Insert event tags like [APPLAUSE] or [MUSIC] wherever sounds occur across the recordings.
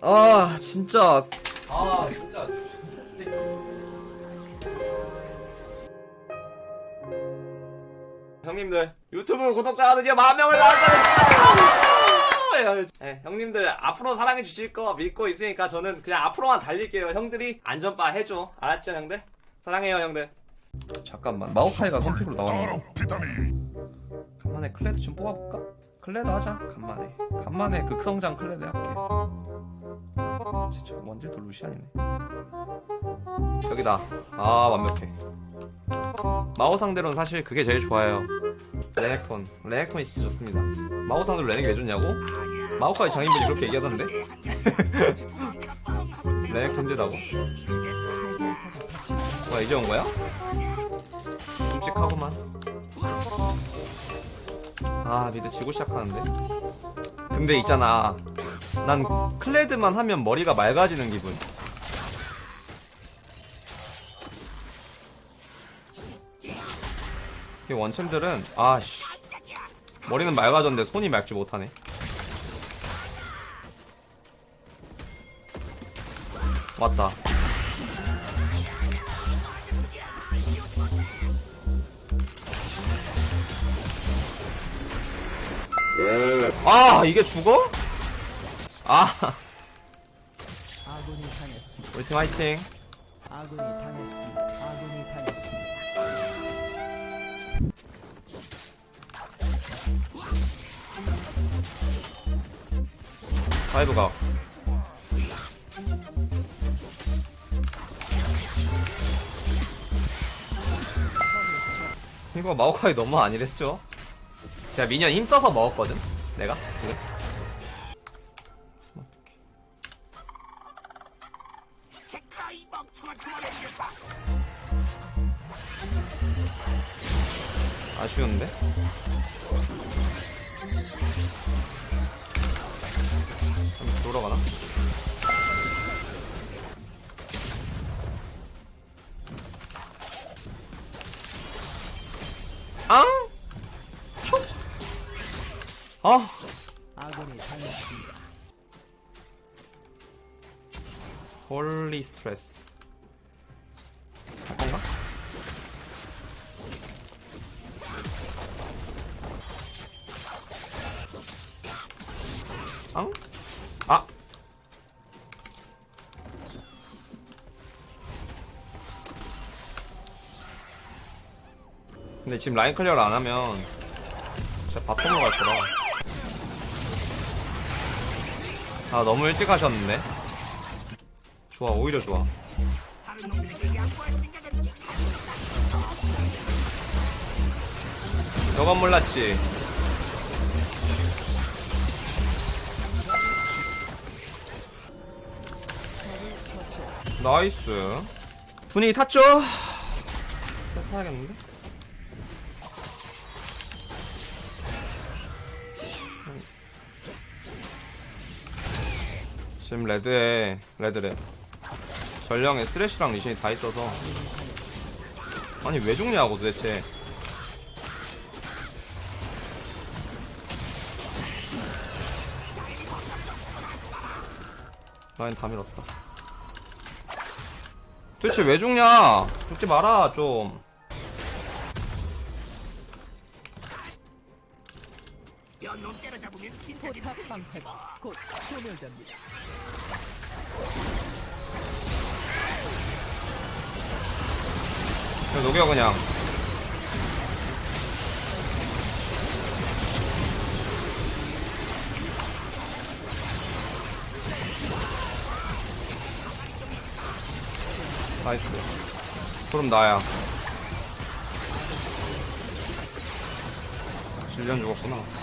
아 진짜 아 진짜 형님들 유튜브 구독자가 드디어 만 명을 달성했습니다. 네, 형님들 앞으로 사랑해 주실 거 믿고 있으니까 저는 그냥 앞으로만 달릴게요. 형들이 안전바 해줘. 알았죠, 형들? 사랑해요, 형들. 잠깐만 마오카이가 선픽으로 나왔네. 간만에 클레드 좀 뽑아볼까? 클레드 하자. 간만에. 간만에 극성장 클레드 할게. 진짜 원딜도 루시안이네. 여기다. 아 완벽해. 마오 상대로는 사실 그게 제일 좋아요. 레넥톤. 레넥톤이 진짜 좋습니다. 마오 상대로 레넥이 왜 좋냐고? 마오카이 장인분이 그렇게 얘기하던데? [LAUGHS] 레넥 존재라고? 와 이제 온 거야? 끔찍하구만. 아 미드 지고 시작하는데? 근데 있잖아. 난 클레드만 하면 머리가 맑아지는 기분. 이 원챔들은 아씨 머리는 맑아졌는데 손이 맑지 못하네. 왔다. 아 이게 죽어? 아 아군이 당했습니다. 우리 팀 화이팅. 아군이 당했습니다. 아군이 당했습니다. 파이브가 이거 마오카이 너무 아니랬죠? 제가 미니언 힘써서 먹었거든? 내가? 지금? 아쉬운데? 한번 돌아가나? 앙! 촉! 아! 아군이 당했습니다. 홀리 스트레스 갈 건가? 앙? 아! 근데 지금 라인 클리어를 안 하면 진짜 바텀으로 갈 거라 아 너무 일찍 하셨는데 좋아 오히려 좋아 너건 몰랐지 나이스 분위기 탔죠? 타야겠는데? 지금 레드에 레드래 전령에 쓰레쉬랑 리신이 다 있어서. 아니 왜 죽냐고 도대체. 라인 다 밀었다. 도대체 왜 죽냐? 죽지 마라 좀. 포탑 방패가 곧 소멸됩니다. 녹여 그냥. 나이스. 그럼 나야. 질련 죽었구나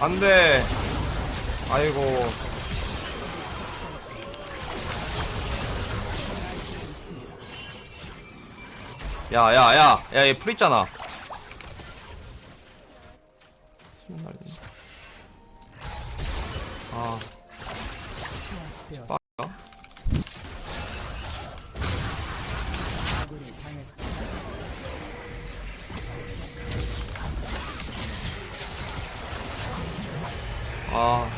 안돼. 아이고. 야야야 야얘 풀 있잖아. 수면 날리네. 아 아.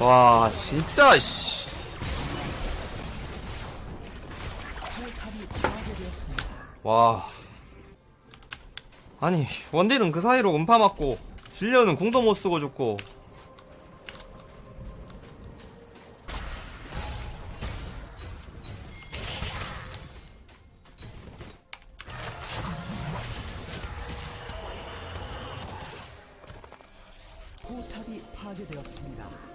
와, 진짜, 씨. 와. 아니, 원딜은 그 사이로 음파 맞고, 질려는 궁도 못 쓰고 죽고. 포탑이 파괴되었습니다.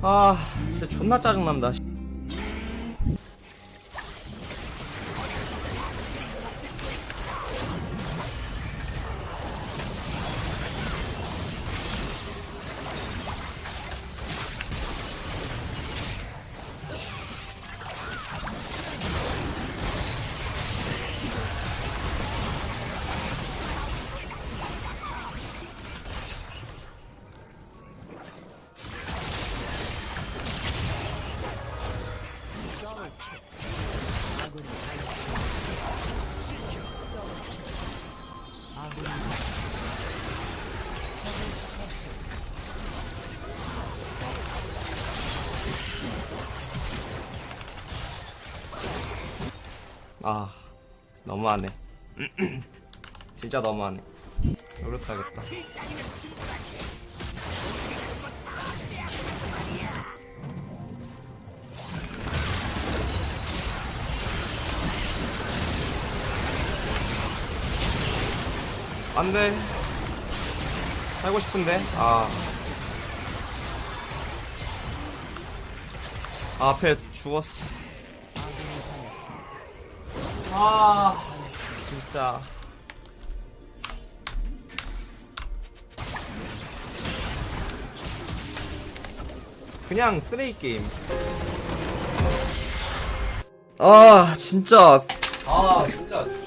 아, 진짜 존나 짜증난다. 아, 너무하네. [CLEARS THROAT] 진짜 너무하네. 노력하겠다. 안 돼. 살고 싶은데? 아. 아, 앞에 죽었어. 아, 진짜. 그냥 쓰레기 게임. 아, 진짜. 아, 진짜.